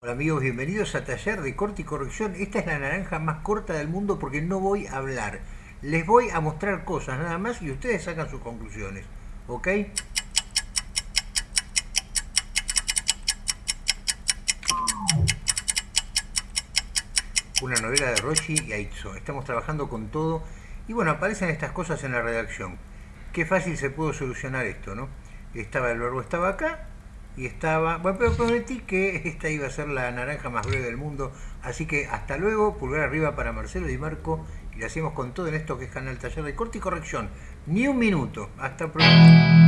Hola amigos, bienvenidos a Taller de Corte y Corrección. Esta es la naranja más corta del mundo porque no voy a hablar. Les voy a mostrar cosas nada más y ustedes sacan sus conclusiones. ¿Ok? Una novela de Roshi y Aitzo. Estamos trabajando con todo. Y bueno, aparecen estas cosas en la redacción. Qué fácil se pudo solucionar esto, ¿no? Estaba el verbo estaba acá y estaba... Bueno, pero prometí que esta iba a ser la naranja más breve del mundo, así que hasta luego, pulgar arriba para Marcelo y Marco, y lo hacemos con todo en esto que es Canal Taller de Corte y Corrección. Ni un minuto, hasta pronto.